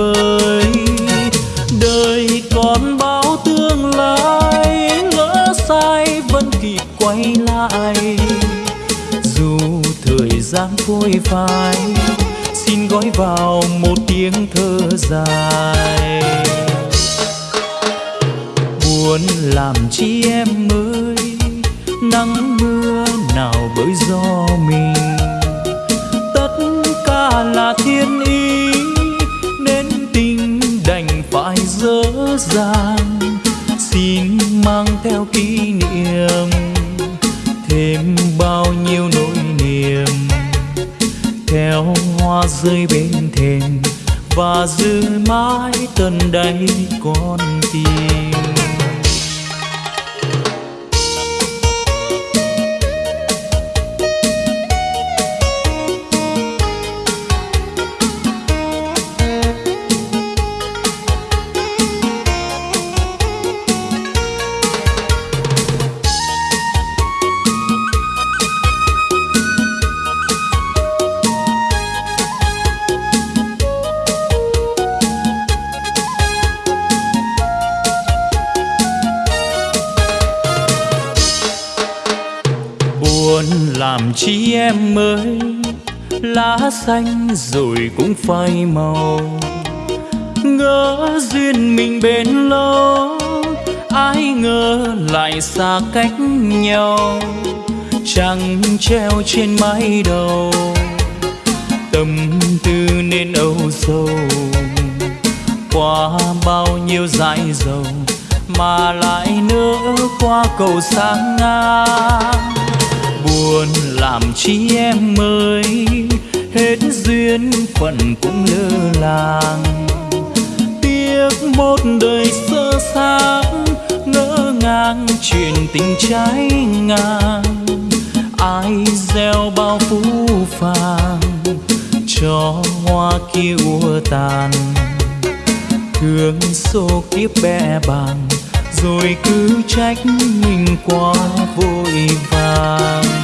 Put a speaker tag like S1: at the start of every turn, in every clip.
S1: tầm kỷ niệm thêm bao nhiêu nỗi niềm. Theo hoa rơi bên thềm và giữ mãi tận đáy con tim. Xanh rồi cũng phai màu. Ngỡ duyên mình bên lâu, ai ngờ lại xa cách nhau. Trăng treo trên mái đầu, tâm tư nên âu sầu. Qua bao nhiêu dãi dầu mà lại nữa qua cầu sáng ngang. Buồn làm chi em ơi? Hết duyên phận cũng lơ làng. Tiếc một đời sơ xác, ngỡ ngàng chuyện tình trái ngang. Ai gieo bao phú phàng cho hoa kia ua tàn. Thương số kiếp bẽ bàng, rồi cứ trách mình quá vội vàng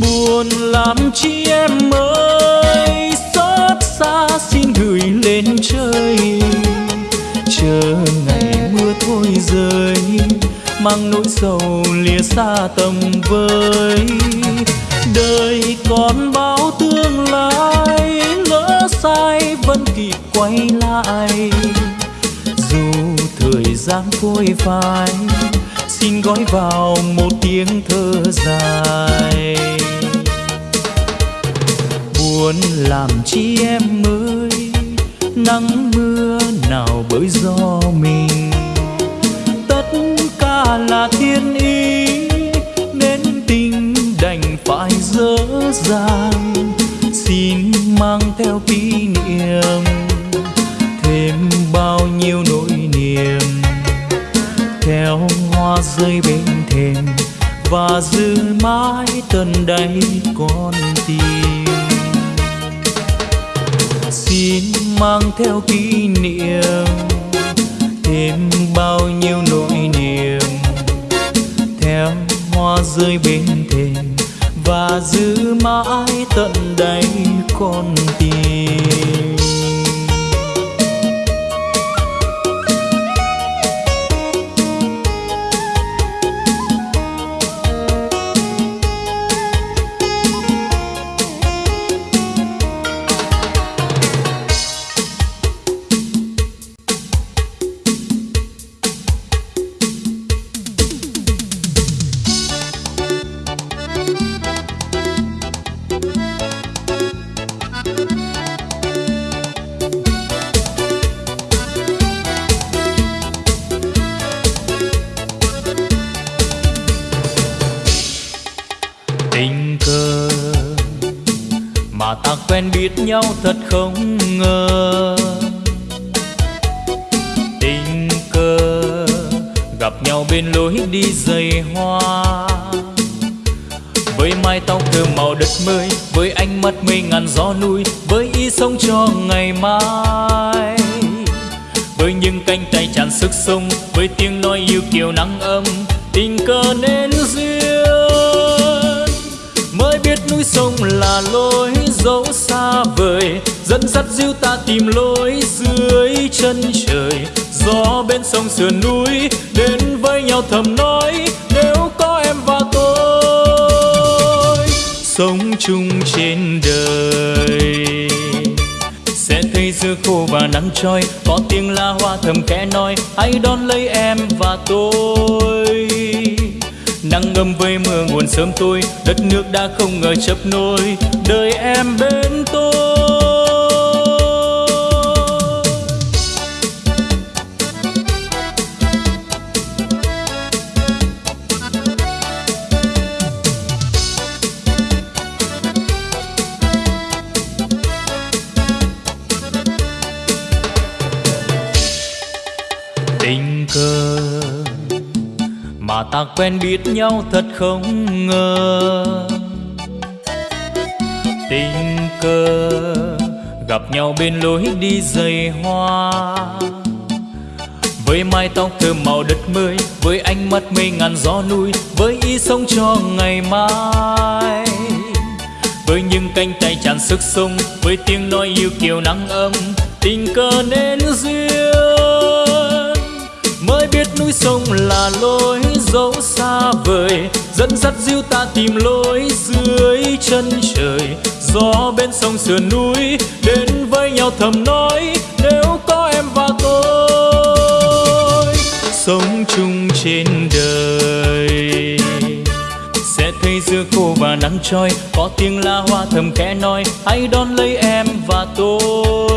S1: buồn làm chi em ơi? Xót xa xin gửi lên trời. Chờ ngày mưa thôi rơi, mang nỗi sầu lìa xa tầm với đời còn bao tương lai, lỡ sai vẫn kịp quay lại. Dù thời gian phôi phai xin gói vào một tiếng thơ dài. Buồn làm chi em ơi, nắng mưa nào bởi do mình. Tất cả là thiên ý, nên tình đành phải dở dàng xin mang theo kỷ niệm. Hoa rơi bên thềm và giữ mãi tận đáy con tim. Xin mang theo kỷ niệm thêm bao nhiêu nỗi niềm, theo hoa rơi bên thềm và giữ mãi tận đáy con tim. Nhau thật không? Hãy đón lấy em và tôi. Nắng ngâm với mưa nguồn sớm tôi đất nước đã không ngờ chấp nối đời em bên quen biết nhau thật không ngờ. Tình cờ, gặp nhau bên lối đi dày hoa. Với mái tóc thơm màu đất mới, với ánh mắt mây ngàn gió núi, với ý sống cho ngày mai. Với những cánh tay tràn sức sống, với tiếng nói yêu kiều nắng ấm, tình cờ nên biết núi sông là lối dẫu xa vời, dẫn dắt dìu ta tìm lối dưới chân trời. Gió bên sông sườn núi, đến với nhau thầm nói, nếu có em và tôi, sống chung trên đời. Sẽ thấy giữa khô và nắng trôi, có tiếng la hoa thầm kẽ nói, hãy đón lấy em và tôi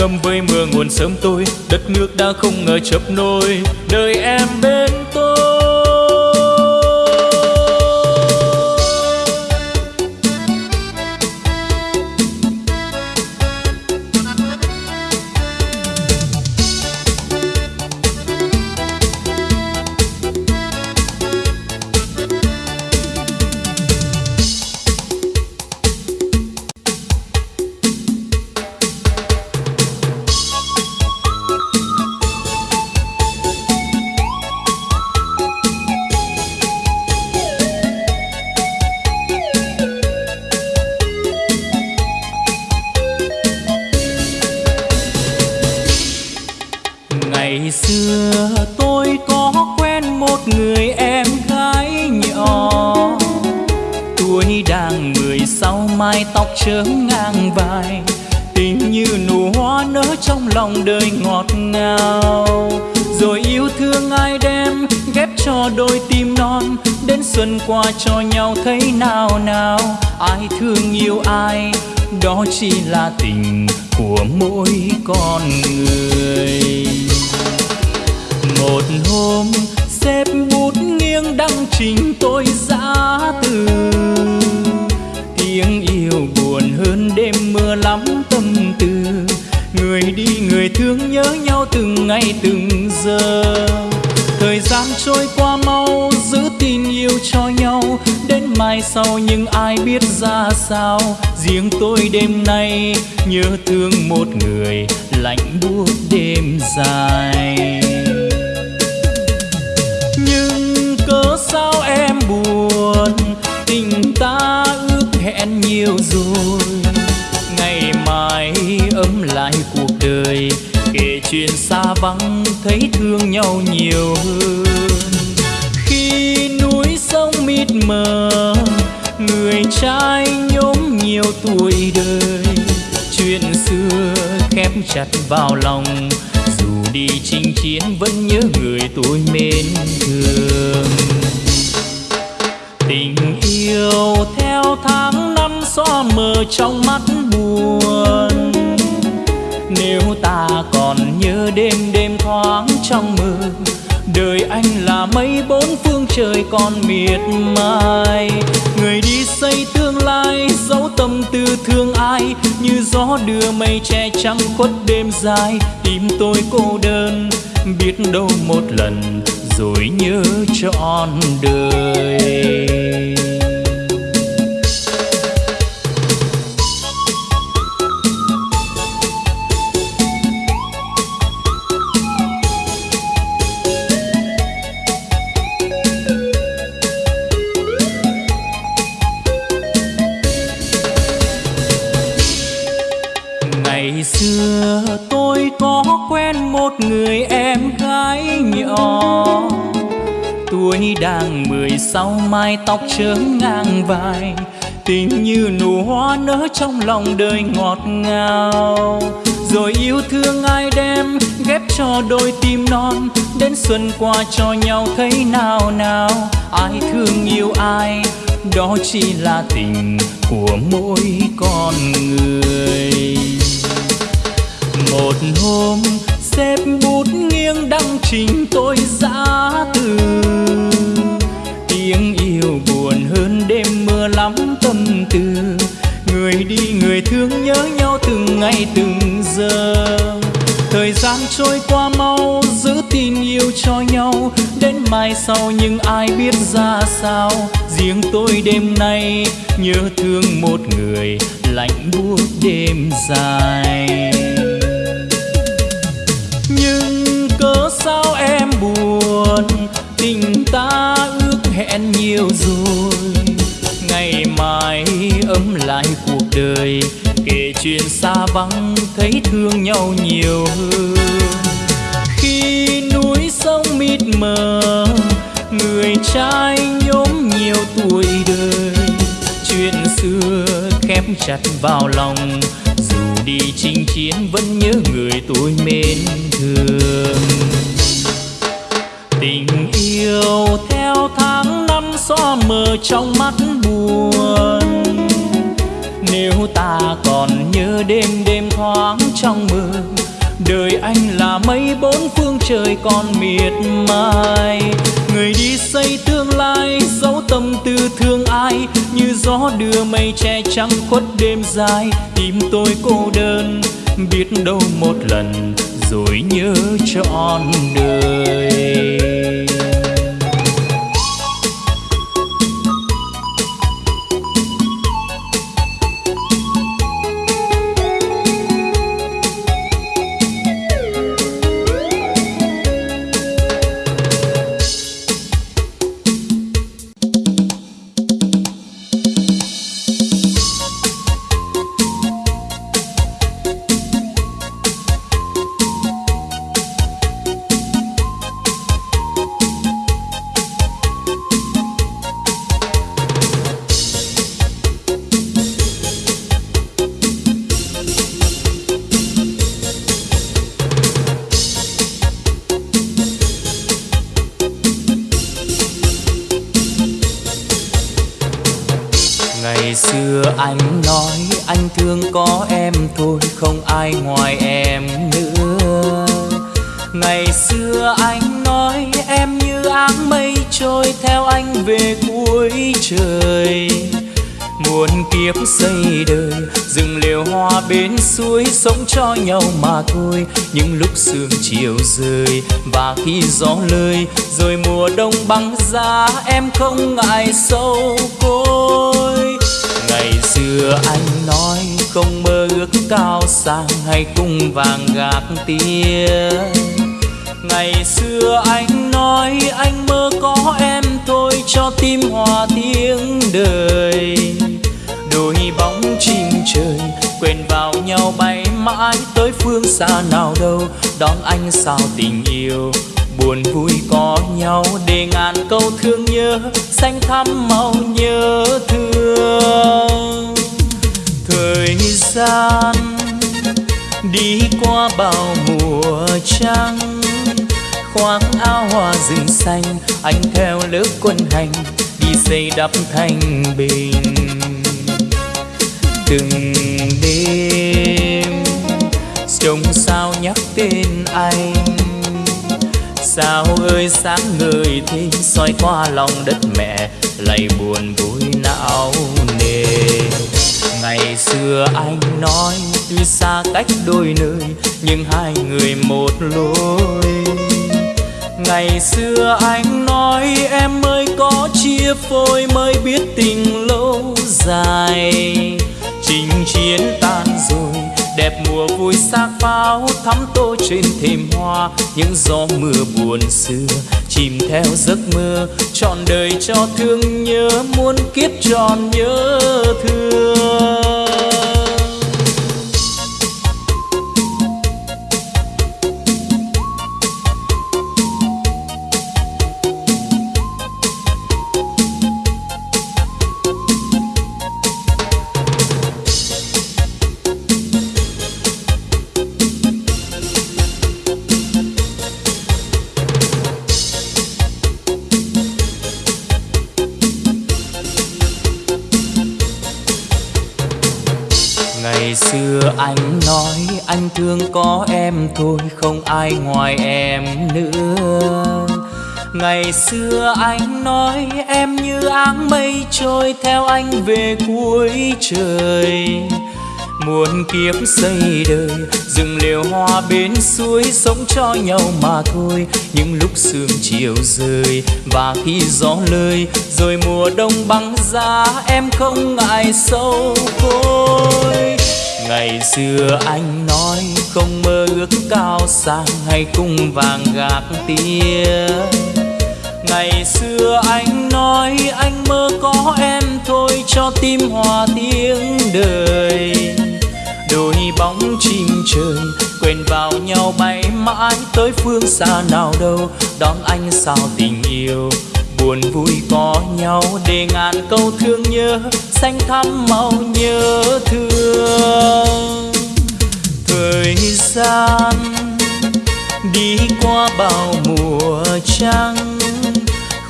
S1: ngâm với mưa nguồn sớm tôi. Đất nước đã không ngờ chập nôi. Đời em bên sao nào? Nào ai thương yêu ai? Đó chỉ là tình của mỗi con người. Một hôm xếp bút nghiêng đăng trình tôi giã từ. Tiếng yêu buồn hơn đêm mưa lắm tâm tư. Người đi người thương nhớ nhau từng ngày từng giờ thời gian trôi qua mau, giữ tin yêu cho nhau, đến mai sau nhưng ai biết ra sao. Riêng tôi đêm nay nhớ thương một người lạnh buốt đêm dài. Nhưng cớ sao em buồn, tình ta ước hẹn nhiều rồi. Chuyện xa vắng thấy thương nhau nhiều hơn. Khi núi sông mịt mờ, người trai nhóm nhiều tuổi đời. Chuyện xưa khép chặt vào lòng, dù đi chinh chiến vẫn nhớ người tôi mến thương. Tình yêu theo tháng năm xóa mờ trong mắt buồn nếu ta còn nhớ đêm đêm thoáng trong mơ, đời anh là mây bốn phương trời còn miệt mài. Người đi xây tương lai dấu tâm tư thương ai, như gió đưa mây che trắng khuất đêm dài. Tim tôi cô đơn, biết đâu một lần, rồi nhớ trọn đời. Quen một người em gái nhỏ. Tuổi đang mười sau mai tóc chớm ngang vai, tình như nụ hoa nở trong lòng đời ngọt ngào. Rồi yêu thương ai đem, ghép cho đôi tim non, đến xuân qua cho nhau thấy nào nào. Ai thương yêu ai, đó chỉ là tình của mỗi con người một hôm, xếp bút nghiêng đăng trình tôi giã từ. Tiếng yêu buồn hơn đêm mưa lắm tâm tư. Người đi, người thương nhớ nhau từng ngày, từng giờ. Thời gian trôi qua mau, giữ tin yêu cho nhau. Đến mai sau nhưng ai biết ra sao. Riêng tôi đêm nay nhớ thương một người lạnh buốt đêm dài cớ sao em buồn? Tình ta ước hẹn nhiều rồi. Ngày mai ấm lại cuộc đời, kể chuyện xa vắng thấy thương nhau nhiều hơn. Khi núi sông mịt mờ, người trai nhóm nhiều tuổi đời. Chuyện xưa khép chặt vào lòng đi chinh chiến vẫn nhớ người tôi mến thương. Tình yêu theo tháng năm xóa mờ trong mắt buồn. Nếu ta còn nhớ đêm đêm thoáng trong mơ đời anh là mây, bốn phương trời còn miệt mài. Người đi xây tương lai dấu tâm tư thương ai. Như gió đưa mây che trắng khuất đêm dài. Tim tôi cô đơn, biết đâu một lần, rồi nhớ trọn đời. Ngày xưa anh nói, anh thương có em thôi, không ai ngoài em nữa. Ngày xưa anh nói, em như áng mây trôi theo anh về cuối trời. Muôn kiếp xây đời, rừng liều hoa bên suối sống cho nhau mà thôi. Những lúc sương chiều rơi và khi gió lơi, rồi mùa đông băng giá, em không ngại sâu côi ngày xưa anh nói không mơ ước cao sang hay cung vàng gạc tia. Ngày xưa anh nói anh mơ có em thôi cho tim hòa tiếng đời. Đôi bóng chim trời quên vào nhau bay mãi tới phương xa nào đâu, đón anh sao tình yêu buồn vui có nhau để ngàn câu thương nhớ, xanh thắm màu nhớ thương. Thời gian đi qua bao mùa trăng khoác áo hoa rừng xanh, anh theo lớp quân hành đi xây đắp thành bình. Từng đêm trông sao nhắc tên anh? Sao ơi, sáng người thêm soi qua lòng đất mẹ lạy buồn vui não nề. Ngày xưa anh nói, tuy xa cách đôi nơi, nhưng hai người một lối. Ngày xưa anh nói, em mới có chia phôi mới biết tình lâu dài. Chinh chiến tan rồi đẹp mùa vui sắc pháo, thắm tô trên thềm hoa. Những gió mưa buồn xưa, chìm theo giấc mơ. Trọn đời cho thương nhớ muôn kiếp tròn nhớ thương. Xưa anh nói anh thương có em thôi, không ai ngoài em nữa. Ngày xưa anh nói em như áng mây trôi theo anh về cuối trời. Muôn kiếp xây đời, rừng liều hoa bên suối sống cho nhau mà thôi. Những lúc sương chiều rơi và khi gió lơi, rồi mùa đông băng giá, em không ngại sâu côi ngày xưa anh nói không mơ ước cao sang hay cung vàng gạc tia ngày xưa anh nói anh mơ có em thôi cho tim hòa tiếng đời. Đôi bóng chim trời quên vào nhau bay mãi tới phương xa nào đâu, đón anh sao tình yêu buồn vui có nhau để ngàn câu thương nhớ, xanh thắm màu nhớ thương. Thời gian đi qua bao mùa trăng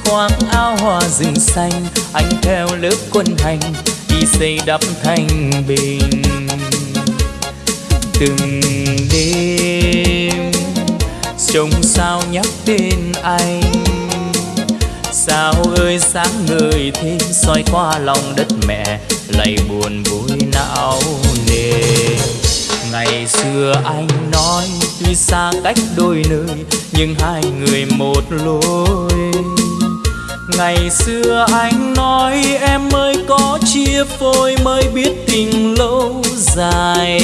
S1: khoác áo hoa rừng xanh, anh theo lớp quân hành đi xây đắp thành bình. Từng đêm trông sao nhắc tên anh sao ơi, sáng người thêm soi qua lòng đất mẹ lạy buồn vui não nề. Ngày xưa anh nói, tuy xa cách đôi nơi, nhưng hai người một lối. Ngày xưa anh nói, em mới có chia phôi mới biết tình lâu dài.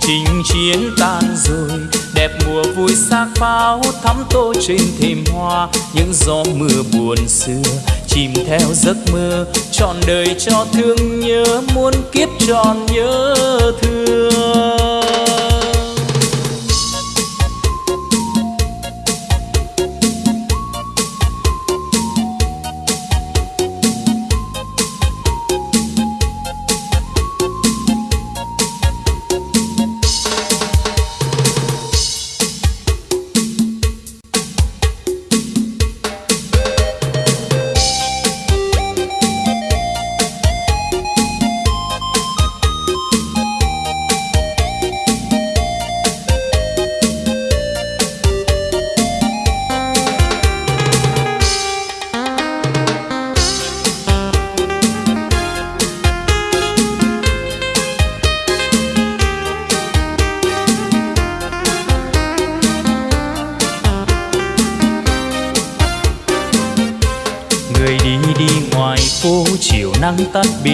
S1: Chinh chiến tan rồi đẹp mùa vui xác pháo, thắm tô trên thềm hoa. Những gió mưa buồn xưa, chìm theo giấc mơ. Trọn đời cho thương nhớ muôn kiếp tròn nhớ thương.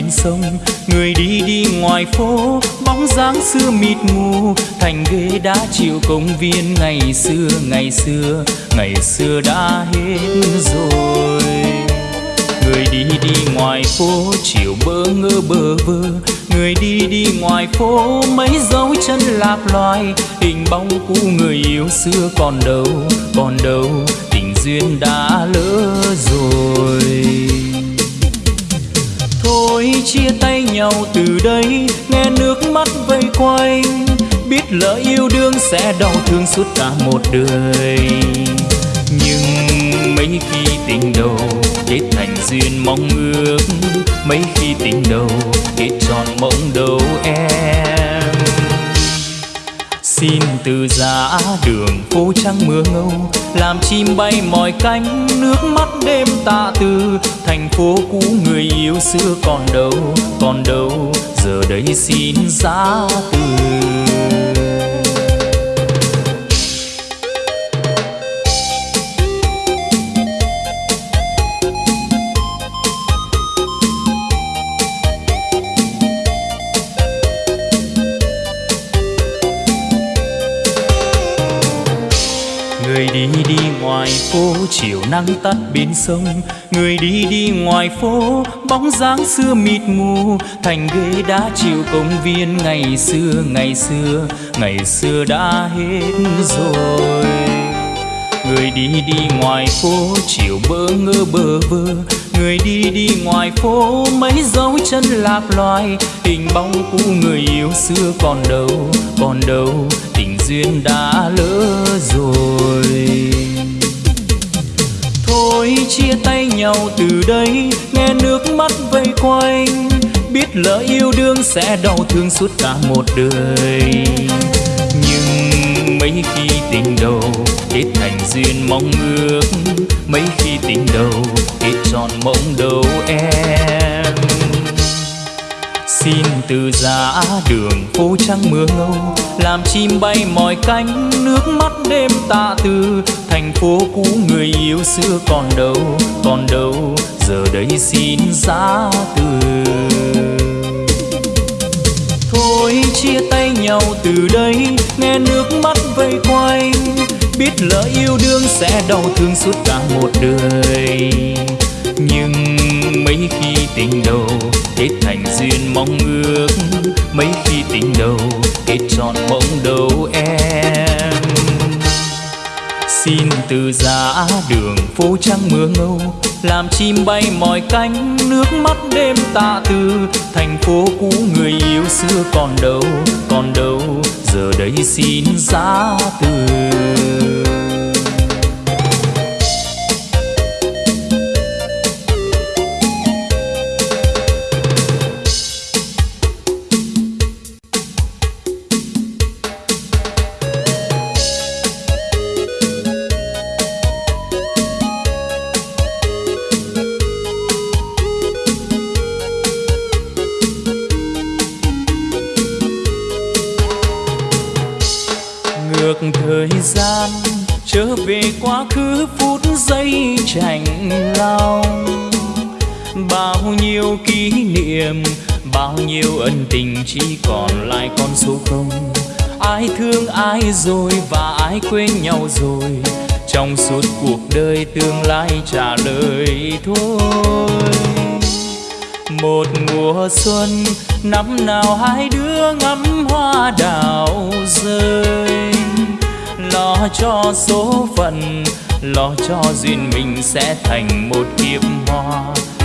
S1: Bên sông, người đi đi ngoài phố, bóng dáng xưa mịt mù, thành ghế đá chiều công viên ngày xưa ngày xưa ngày xưa đã hết rồi. Người đi đi ngoài phố, chiều bơ ngơ bơ vơ. Người đi đi ngoài phố, mấy dấu chân lạc loài. Hình bóng cũ người yêu xưa còn đâu còn đâu, tình duyên đã lỡ rồi thôi chia tay nhau từ đây, nghe nước mắt vây quanh. Biết lỡ yêu đương sẽ đau thương suốt cả một đời. Nhưng mấy khi tình đầu kết thành duyên mong ước, mấy khi tình đầu kết tròn mộng đầu em xin từ giá đường phố trắng mưa ngâu, làm chim bay mỏi cánh, nước mắt đêm tạ từ. Thành phố cũ người yêu xưa còn đâu còn đâu, giờ đây xin giá từ. Phố, chiều nắng tắt bên sông. Người đi đi ngoài phố, bóng dáng xưa mịt mù. Thành ghế đá chiều công viên, ngày xưa ngày xưa ngày xưa đã hết rồi. Người đi đi ngoài phố, chiều bỡ ngơ bơ vơ. Người đi đi ngoài phố, mấy dấu chân lạc loài. Hình bóng cũ người yêu xưa còn đâu còn đâu. Tình duyên đã lỡ rồi thôi chia tay nhau từ đây, nghe nước mắt vây quanh. Biết lỡ yêu đương sẽ đau thương suốt cả một đời. Nhưng mấy khi tình đầu kết thành duyên mong ước, mấy khi tình đầu kết tròn mộng đầu em xin từ giá đường phố trắng mưa ngâu, làm chim bay mỏi cánh, nước mắt đêm tạ từ thành phố cũ người yêu xưa còn đâu còn đâu, giờ đây xin giá từ. Thôi chia tay nhau từ đây, nghe nước mắt vây quanh. Biết lỡ yêu đương sẽ đau thương suốt cả một đời. Nhưng mấy khi tình đầu, kết thành duyên mong ước. Mấy khi tình đầu, kết trọn mộng đầu em. Xin từ giá đường phố trắng mưa ngâu, làm chim bay mỏi cánh, nước mắt đêm tạ từ. Thành phố cũ người yêu xưa còn đâu còn đâu, giờ đây xin giá từ. Nhiêu ân tình chỉ còn lại con số không. Ai thương ai rồi và ai quên nhau rồi, trong suốt cuộc đời tương lai trả lời thôi. Một mùa xuân, năm nào hai đứa ngắm hoa đào rơi. Lo cho số phận, lo cho duyên mình sẽ thành một kiếp hoa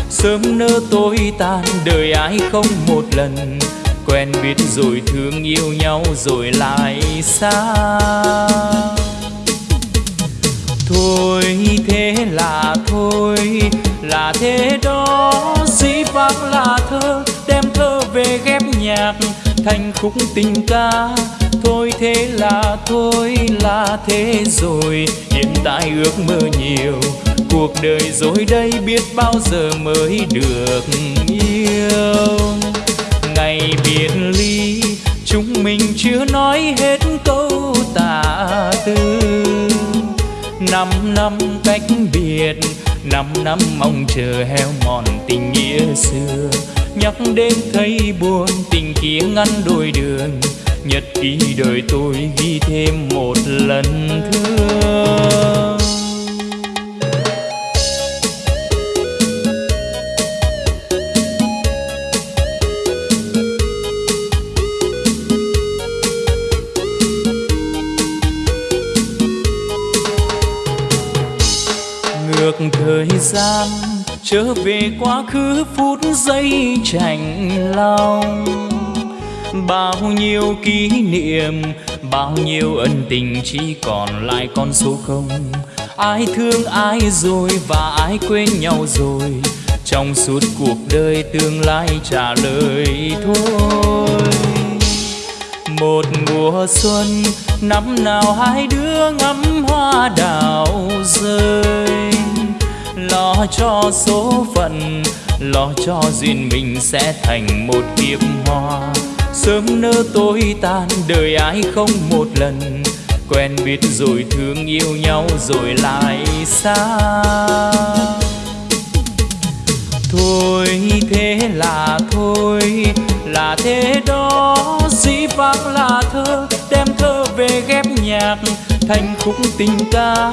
S1: sớm nỡ tối tan, đời ai không một lần. Quen biết rồi thương yêu nhau rồi lại xa. Thôi thế là thôi, là thế đó. Dĩ vãng là thơ, đem thơ về ghép nhạc, thành khúc tình ca. Thôi thế là thôi, là thế rồi, hiện tại ước mơ nhiều cuộc đời rồi đây biết bao giờ mới được yêu. Ngày biệt ly, chúng mình chưa nói hết câu tả tư năm năm cách biệt, năm năm mong chờ heo mòn tình nghĩa xưa. Nhắc đến thấy buồn, tình kia ngăn đôi đường. Nhật ký đời tôi ghi thêm một lần thương thời gian trở về quá khứ phút giây chạnh lòng. Bao nhiêu kỷ niệm, bao nhiêu ân tình chỉ còn lại con số không. Ai thương ai rồi và ai quên nhau rồi, trong suốt cuộc đời tương lai trả lời thôi. Một mùa xuân, năm nào hai đứa ngắm hoa đào rơi lo cho số phận, lo cho duyên mình sẽ thành một kiếp hoa. Sớm nỡ tối tan, đời ai không một lần. Quen biết rồi thương yêu nhau rồi lại xa. Thôi thế là thôi, là thế đó. Dĩ vãng là thơ, đem thơ về ghép nhạc, thành khúc tình ca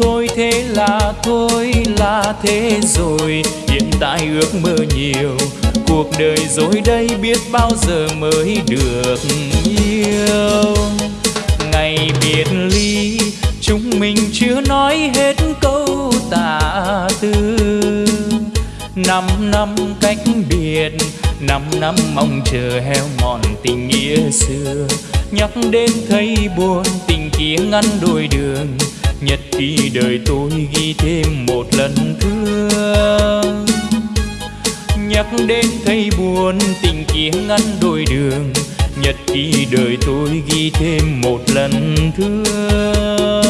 S1: thôi, thế là thôi, là thế rồi. Hiện tại ước mơ nhiều, cuộc đời rồi đây biết bao giờ mới được yêu. Ngày biệt ly, chúng mình chưa nói hết câu tả tư. Năm năm cách biệt, năm năm mong chờ heo mòn tình nghĩa xưa. Nhắc đến thấy buồn, tình kia ngăn đôi đường nhật ký đời tôi ghi thêm một lần thương. Nhắc đến thấy buồn, tình kia ngăn đôi đường. Nhật ký đời tôi ghi thêm một lần thương.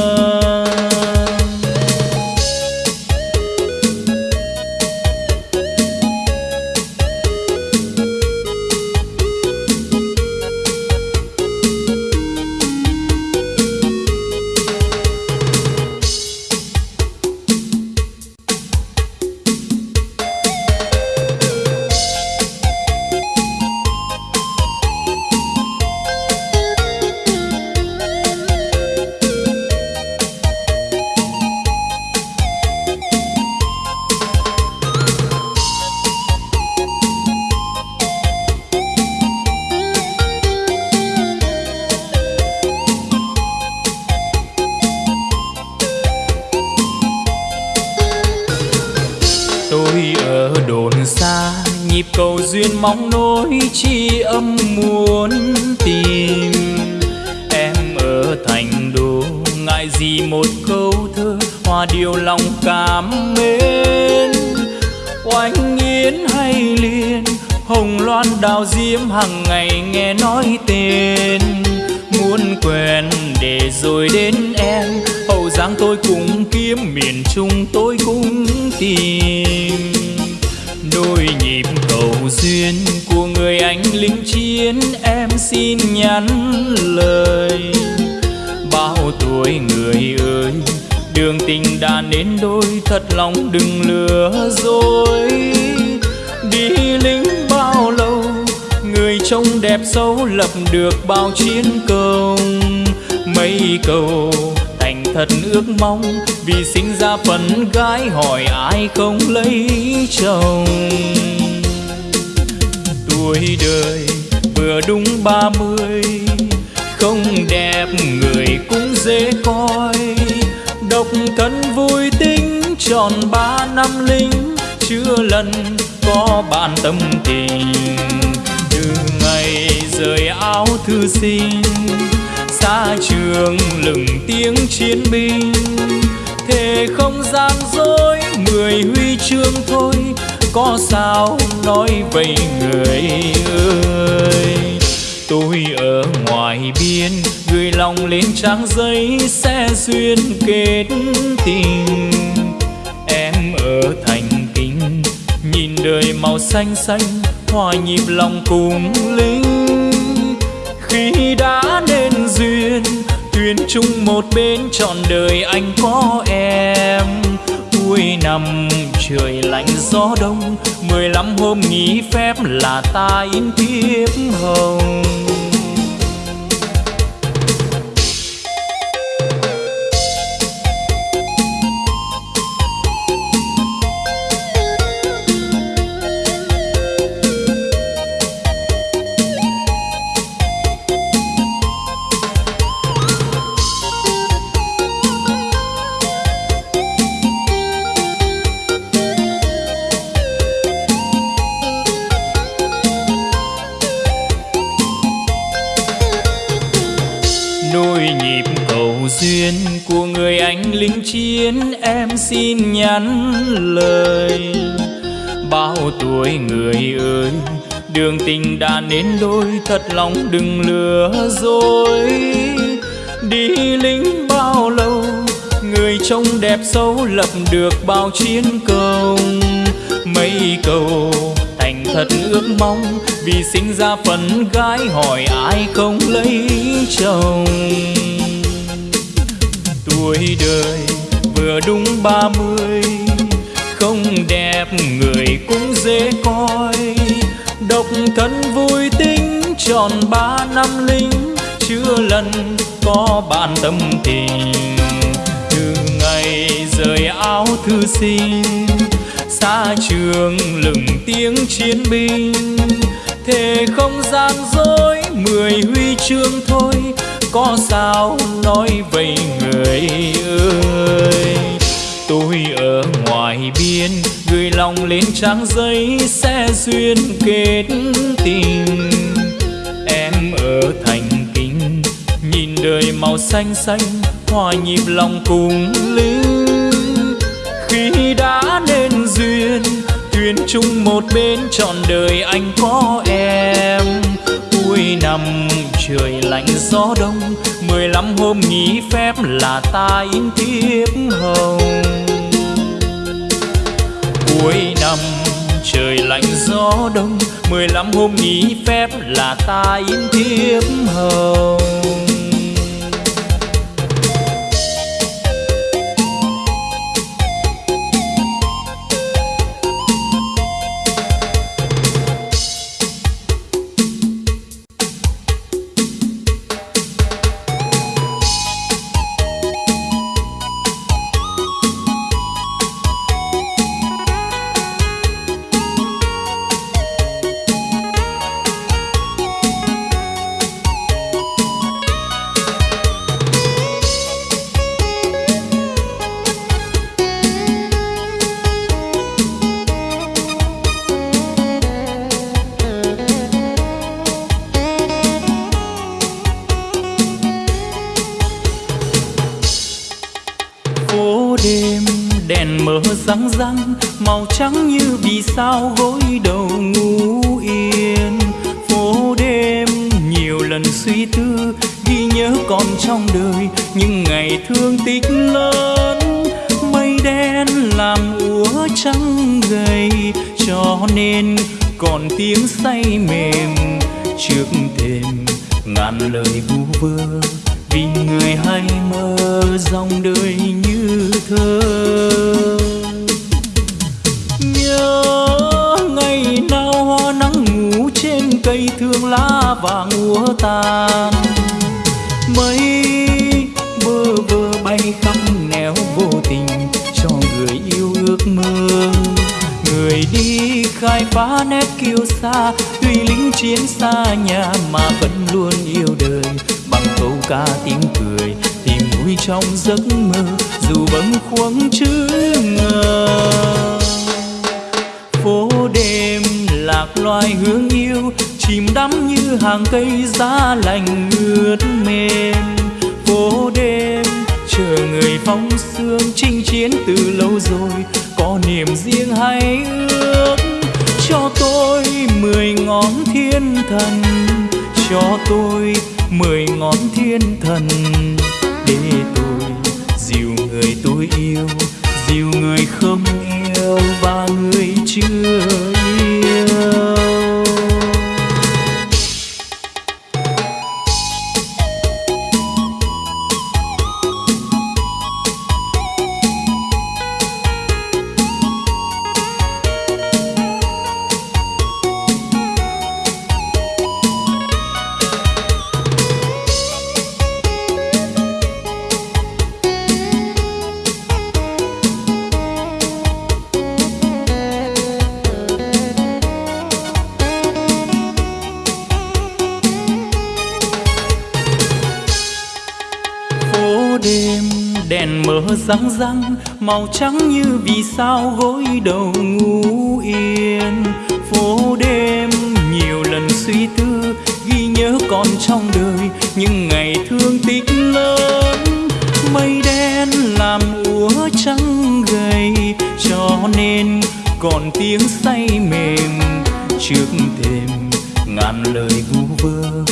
S1: Đẹp, người cũng dễ coi. Độc thân vui tính, tròn ba năm lính. Chưa lần có bạn tâm tình. Từ ngày rời áo thư sinh, xa trường lừng tiếng chiến binh. Thề không gian dối, mười huy chương thôi. Có sao nói vậy người ơi? Tôi ở ngoài biên gửi lòng lên trang giấy sẽ duyên kết tình. Em ở thành kinh, nhìn đời màu xanh xanh hòa nhịp lòng cùng linh. Khi đã nên duyên thuyền chung một bên trọn đời anh có em cuối năm trời lạnh gió đông, mười lăm hôm nghỉ phép là ta in thiếp hồng. Chiến, em xin nhắn lời. Bao tuổi người ơi, đường tình đã nên đôi, thật lòng đừng lừa dối. Đi lính bao lâu, người trông đẹp xấu, lập được bao chiến công. Mấy cầu thành thật ước mong, vì sinh ra phần gái, hỏi ai không lấy chồng. Tuổi đời vừa đúng ba mươi. Không đẹp, người cũng dễ coi. Độc thân vui tính tròn ba năm linh chưa lần có bạn tâm tình. Từ ngày rời áo thư sinh, xa trường lừng tiếng chiến binh thề không gian dối, mười huy chương thôi. Có sao nói vậy người ơi? Tôi ở ngoài biên, gửi lòng lên trang giấy sẽ duyên kết tình. Em ở thành kinh, nhìn đời màu xanh xanh, hòa nhịp lòng cùng lưu. Khi đã nên duyên Tuyến chung một bên, trọn đời anh có em. Cuối năm trời lạnh gió đông, mười lăm hôm nghỉ phép là ta in thiếp hồng. Cuối năm trời lạnh gió đông, mười lăm hôm nghỉ phép là ta in thiếp hồng. Vì khai phá nét kiêu xa tuy lính chiến xa nhà mà vẫn luôn yêu đời. Bằng câu ca tiếng cười tìm vui trong giấc mơ, dù bâng khuâng chữ ngờ. Phố đêm lạc loài hương yêu, chìm đắm như hàng cây giá lành ướt mềm. Phố đêm chờ người phong sương chinh chiến từ lâu rồi, có niềm riêng hay ước cho tôi mười ngón thiên thần, cho tôi mười ngón thiên thần. Để tôi dìu người tôi yêu, dìu người không yêu và người chưa yêu. Màu trắng như vì sao gối đầu ngủ yên. Phố đêm nhiều lần suy tư, ghi nhớ còn trong đời những ngày thương tích lớn. Mây đen làm úa trắng gầy, cho nên còn tiếng say mềm. Trước thềm ngàn lời vu vơ,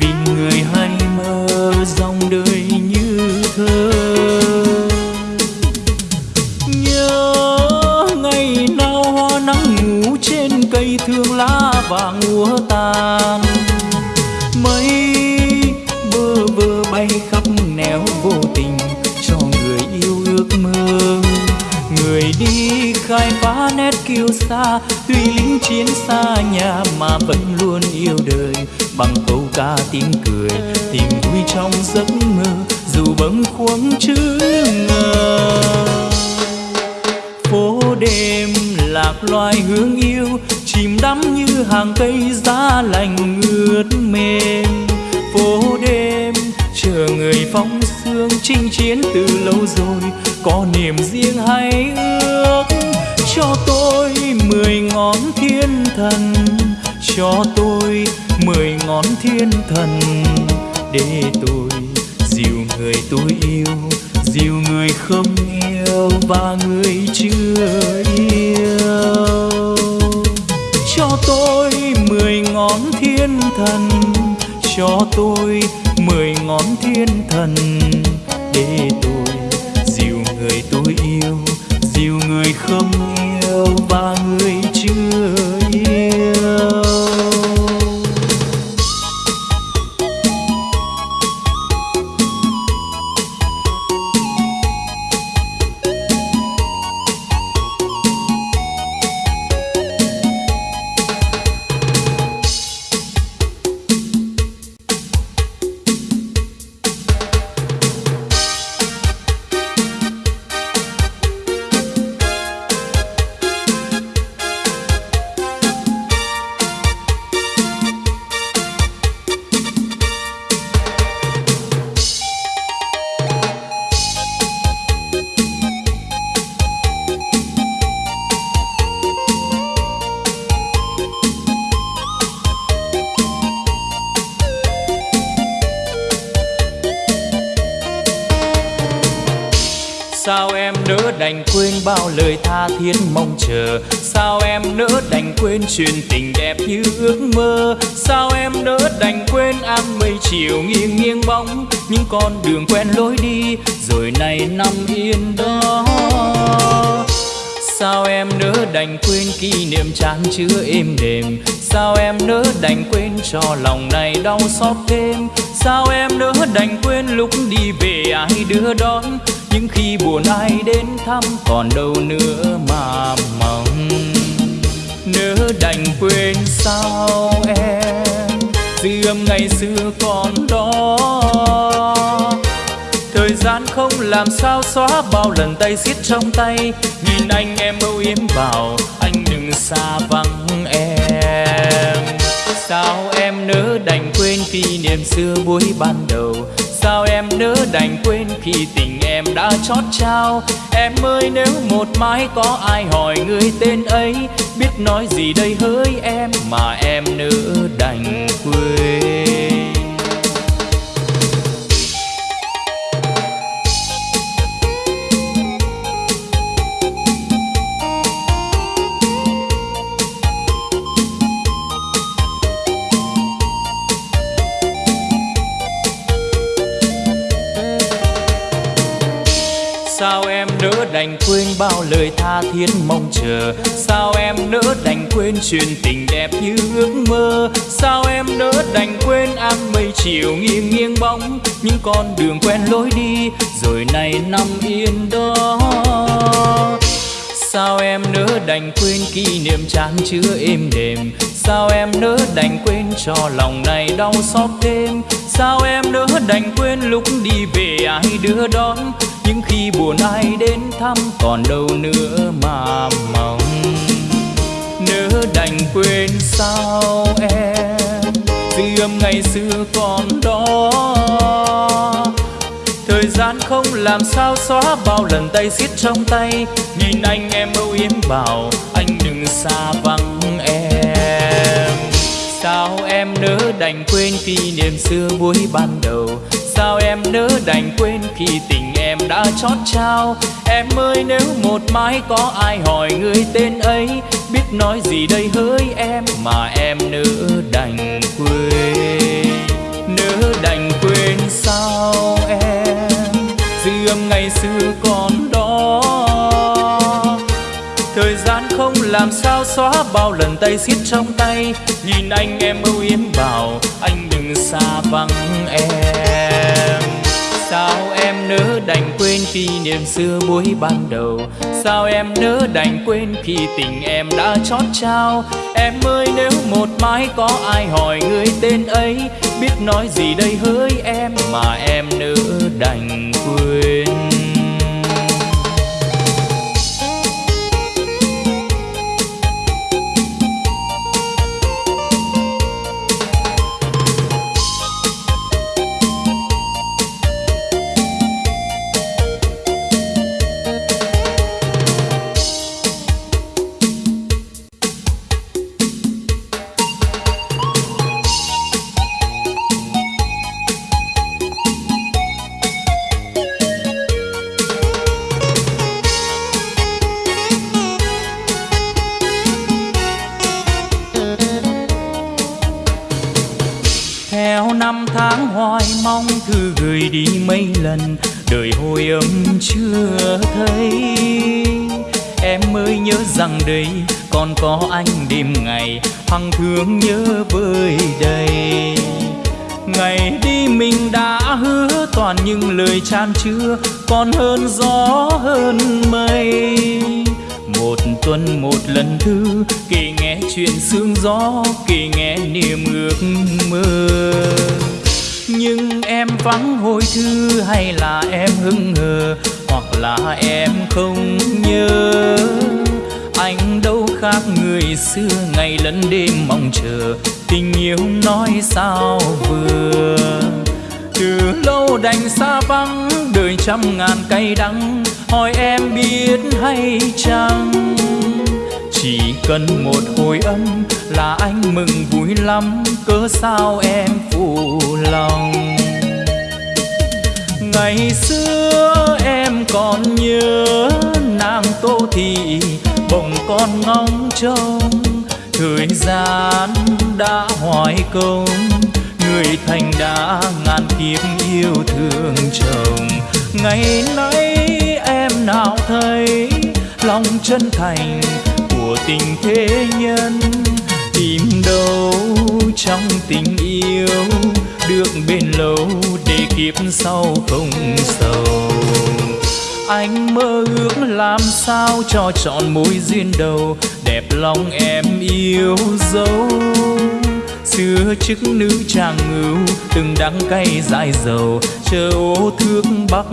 S1: vì người hay mơ, dòng đời kiêu xa tuy lính chiến xa nhà mà vẫn luôn yêu đời. Bằng câu ca tiếng cười, tìm vui trong giấc mơ, dù bâng khuâng chữ ngờ. Phố đêm lạc loài hương yêu, chìm đắm như hàng cây giá lành ướt mềm. Phố đêm chờ người phóng sương chinh chiến từ lâu rồi, có niềm riêng hay ước cho tôi mười ngón thiên thần, cho tôi mười ngón thiên thần. Để tôi dìu người tôi yêu, dìu người không yêu và người chưa yêu. Cho tôi mười ngón thiên thần, cho tôi mười ngón thiên thần. Để tôi không yêu và người chưa lòng này đau xót thêm. Sao em nỡ đành quên lúc đi về ai đưa đón? Những khi buồn ai đến thăm còn đâu nữa mà mong. Nỡ đành quên sao em dư âm ngày xưa còn đó. Thời gian không làm sao xóa bao lần tay xiết trong tay. Nhìn anh em âu yếm vào anh đừng xa vắng em sao em nỡ đành quên kỷ niệm xưa buổi ban đầu? Sao em nỡ đành quên khi tình em đã chót trao? Em ơi, nếu một mai có ai hỏi người tên ấy, biết nói gì đây hỡi em mà em nỡ đành quên? Đành quên bao lời tha thiết mong chờ. Sao em nỡ đành quên chuyện tình đẹp như ước mơ? Sao em nỡ đành quên áng mây chiều nghiêng nghiêng bóng? Những con đường quen lối đi, rồi nay nằm yên đó. Sao em nỡ đành quên kỷ niệm chán chứa êm đềm? Sao em nỡ đành quên cho lòng này đau xót thêm? Sao em nỡ đành quên lúc đi về ai đưa đón? Nhưng khi buồn ai đến thăm còn đâu nữa mà mong. Nỡ đành quên sao em? Dư âm ngày xưa còn đó. Thời gian không làm sao xóa bao lần tay xiết trong tay. Nhìn anh em âu yếm bảo, anh đừng xa vắng em sao em nỡ đành quên kỷ niệm xưa buổi ban đầu? Sao em nỡ đành quên khi tình em đã chót trao? Em ơi, nếu một mai có ai hỏi người tên ấy, biết nói gì đây hỡi em mà em nỡ đành quên? Nỡ đành quên sao em? Dư âm ngày xưa còn làm sao xóa bao lần tay xiết trong tay. Nhìn anh em âu yếm bảo, anh đừng xa vắng em. Sao em nỡ đành quên kỷ niệm xưa buổi ban đầu? Sao em nỡ đành quên khi tình em đã chót trao? Em ơi, nếu một mai có ai hỏi người tên ấy, biết nói gì đây hỡi em? Cần một hồi âm, là anh mừng vui lắm, cớ sao em phụ lòng? Ngày xưa em còn nhớ nàng tô thị, bồng con ngóng trông, thời gian đã hoài công, người thành đã ngàn kiếp yêu thương chồng. Ngày nay em nào thấy lòng chân thành tình thế nhân, tìm đâu trong tình yêu được bên lâu để kiếp sau không sầu. Anh mơ ước làm sao cho chọn mối duyên đầu, đẹp lòng em yêu dấu. Xưa chức nữ chàng ngưu từng đắng cay dại dầu, chờ ô thước bắc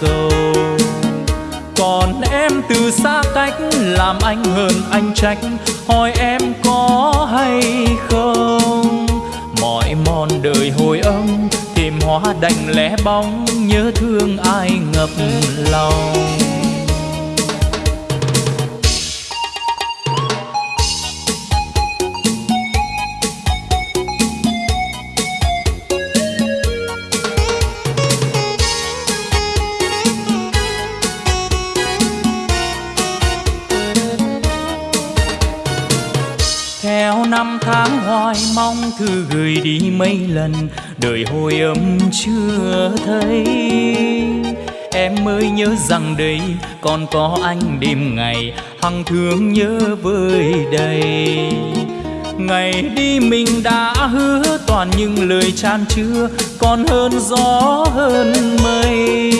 S1: cầu còn em từ xa cách làm anh hơn anh trách. Hỏi em có hay không? Mọi mòn đời hồi âm tìm hoa đành lẽ bóng, nhớ thương ai ngập lòng. Thư gửi đi mấy lần, đời hồi ấm chưa thấy. Em mới nhớ rằng đây còn có anh đêm ngày, hằng thương nhớ vơi đầy. Ngày đi mình đã hứa toàn những lời chan chứa, còn hơn gió hơn mây.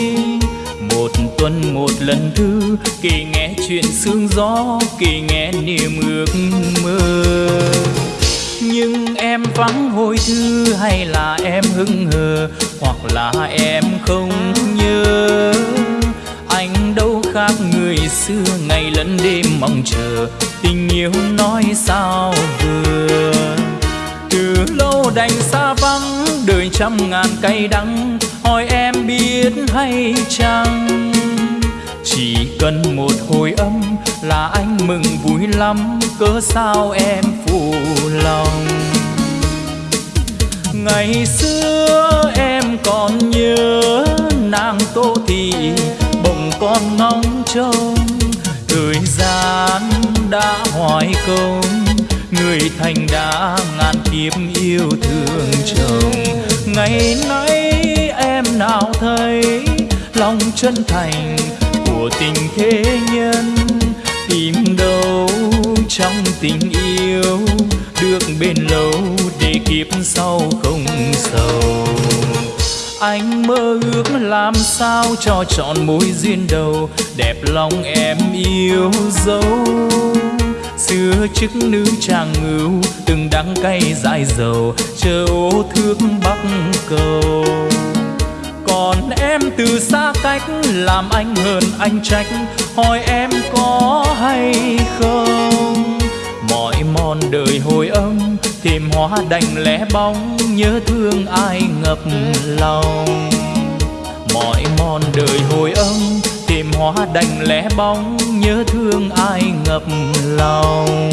S1: Một tuần một lần thư, kỳ nghe chuyện sương gió, kỳ nghe niềm ước mơ nhưng em vắng hồi thư hay là em hững hờ, hoặc là em không nhớ. Anh đâu khác người xưa, ngày lẫn đêm mong chờ, tình yêu nói sao vừa. Từ lâu đành xa vắng, đời trăm ngàn cay đắng, hỏi em biết hay chăng? Chỉ cần một hồi âm là anh mừng vui lắm, cớ sao em lòng. Ngày xưa em còn nhớ nàng tô thị, bồng con ngóng trông. Thời gian đã hoài công, người thành đã ngàn kiếp yêu thương chồng. Ngày nay em nào thấy lòng chân thành của tình thế nhân tìm đâu trong tình yêu được bên lâu để kịp sau không sầu. Anh mơ ước làm sao cho trọn mối duyên đầu, đẹp lòng em yêu dấu. Xưa chức nữ chàng ngưu từng đắng cay dài dầu, chờ ô thước bắc cầu em từ xa cách, làm anh hờn anh trách. Hỏi em có hay không? Mọi mòn đời hồi âm tìm hóa đành lẽ bóng. Nhớ thương ai ngập lòng? Mọi mòn đời hồi âm tìm hóa đành lẽ bóng. Nhớ thương ai ngập lòng?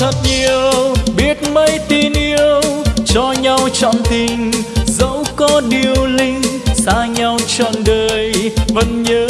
S1: thật nhiều, biết mấy tin yêu cho nhau chọn tình. Dẫu có điều linh, xa nhau trọn đời, vẫn nhớ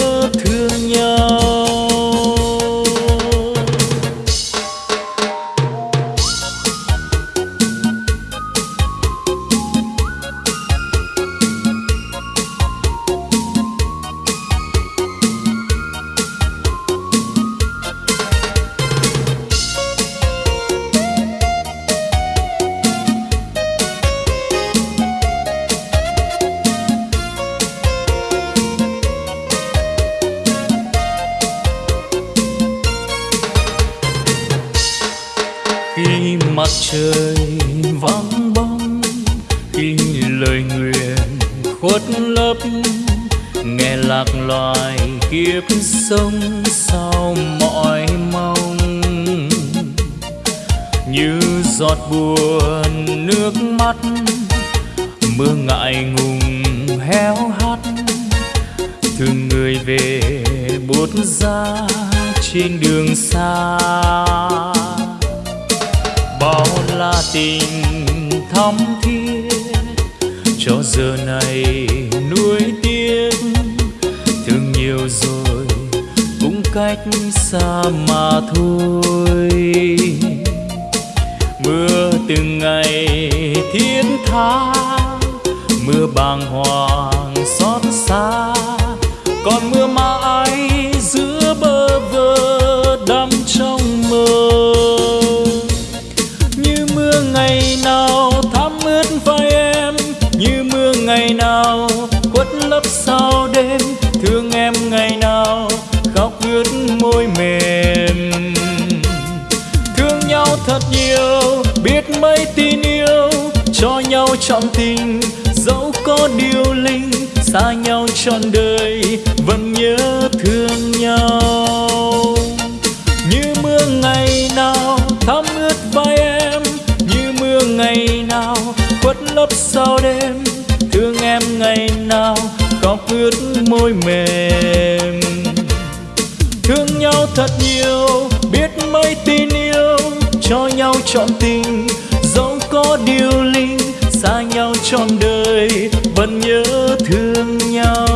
S1: nhau thật nhiều, biết mấy tin yêu cho nhau trọn tình. Dẫu có điều linh xa nhau trọn đời, vẫn nhớ thương nhau.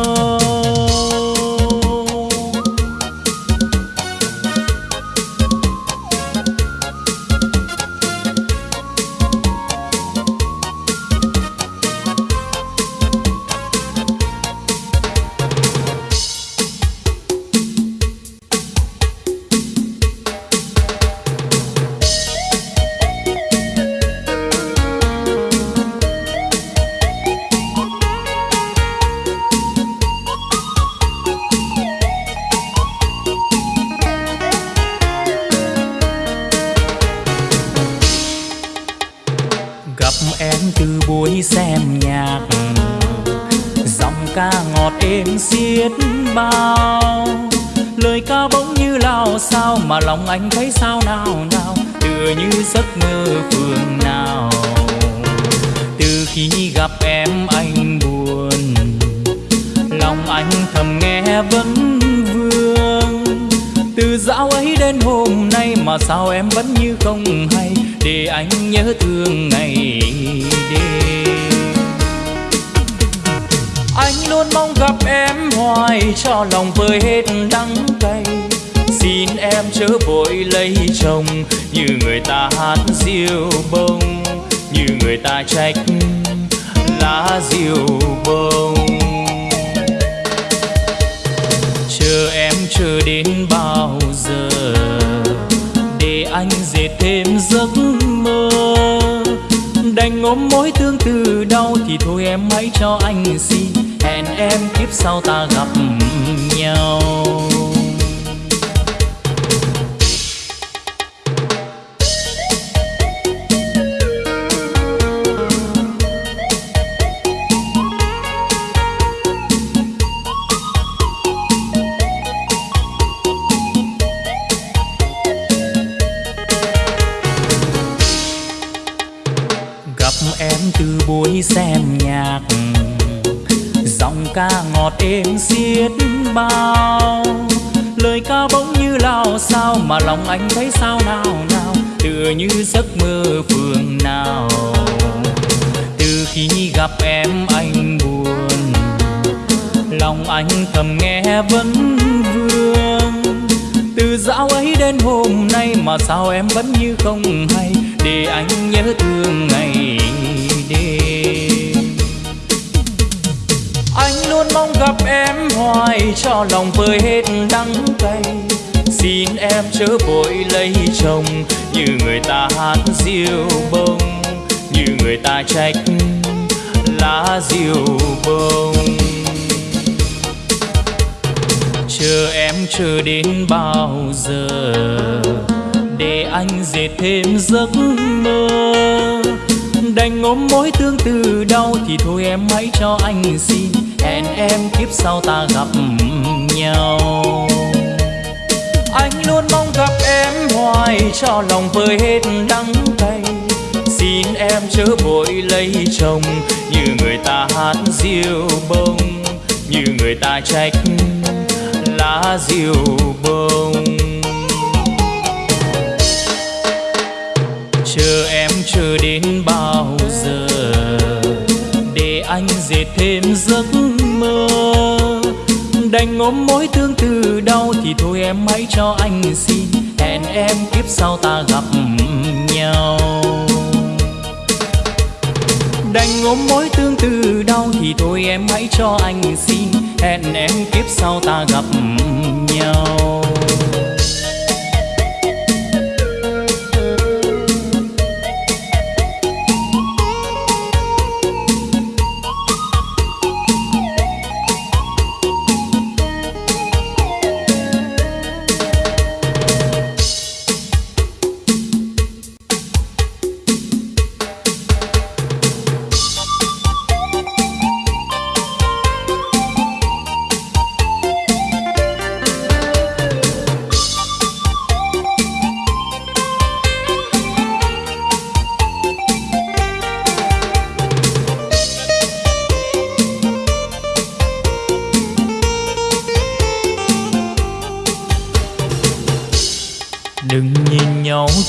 S2: Ngọt êm xiết bao. Lời ca bỗng như lao sao mà lòng anh thấy sao nào nào. Tựa như giấc mơ phương nào. Từ khi gặp em anh buồn, lòng anh thầm nghe vẫn vương. Từ dạo ấy đến hôm nay mà sao em vẫn như không hay. Để anh nhớ thương ngày anh luôn mong gặp em, hoài cho lòng vơi hết đắng cay. Xin em chớ vội lấy chồng, như người ta hát diêu bông, như người ta trách lá diêu bông. Chờ em chờ đến bao giờ, để anh dệt thêm giấc mơ đành ôm mối tương tư đau thì thôi em hãy cho anh xin. Hẹn em kiếp sau ta gặp nhau. Anh luôn mong gặp em hoài, cho lòng vơi hết đắng cay. Xin em chớ vội lấy chồng, như người ta hát diêu bông, như người ta trách lá diêu bông. Chờ em chờ đến bao dệt thêm giấc mơ. Đành ôm mối thương từ đau thì thôi em hãy cho anh xin, hẹn em kiếp sau ta gặp nhau. Đành ôm mối tương tư đau thì thôi em hãy cho anh xin, hẹn em kiếp sau ta gặp nhau.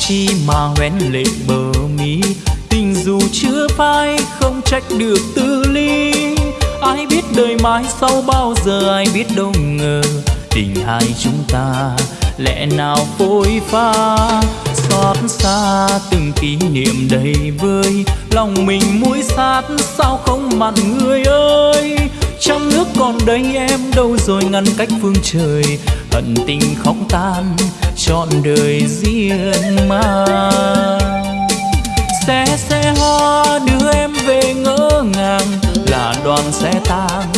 S1: Chi mà hoen lệ bờ mi tình dù chưa phai, không trách được tư ly. Ai biết đời mai sau bao giờ, ai biết đâu ngờ tình hai chúng ta lẽ nào phôi pha. Xót xa từng kỷ niệm đầy vơi, lòng mình muối sát, sao không mặn người ơi? Trong nước còn đây em đâu rồi, ngăn cách phương trời, hận tình không tan chọn đời riêng mà. Xe xe hoa đưa em về ngỡ ngàng, là đoàn xe tang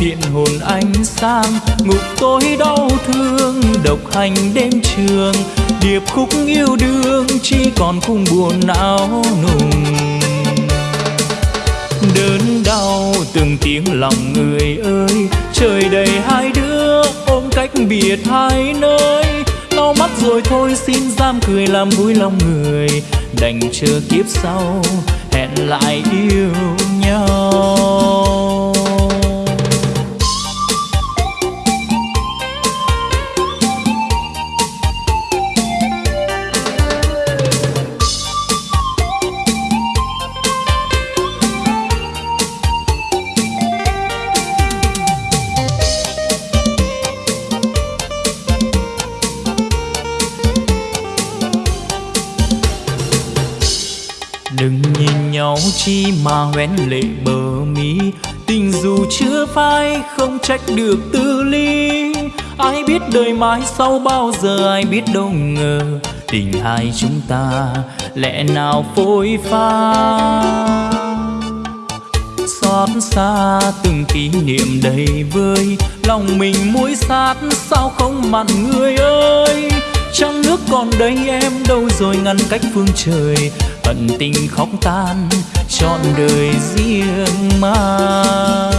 S1: điện hồn anh sang ngục tôi đau thương, độc hành đêm trường, điệp khúc yêu đương chỉ còn cung buồn não nùng. Đớn đau từng tiếng lòng người ơi, trời đầy hai đứa ôm cách biệt hai nơi nhau mắt rồi thôi, xin giam cười làm vui lòng người. Đành chờ kiếp sau, hẹn lại yêu nhau. Chi mà hoen lệ bờ mi tình dù chưa phai, không trách được tư ly ai biết đời mai sau bao giờ, ai biết đâu ngờ tình hai chúng ta lẽ nào phôi pha. Xót xa từng kỷ niệm đầy vơi, lòng mình muối sát, sao không mặn người ơi? Trong nước còn đây em đâu rồi, ngăn cách phương trời hận tình khóc tan trọn đời riêng mang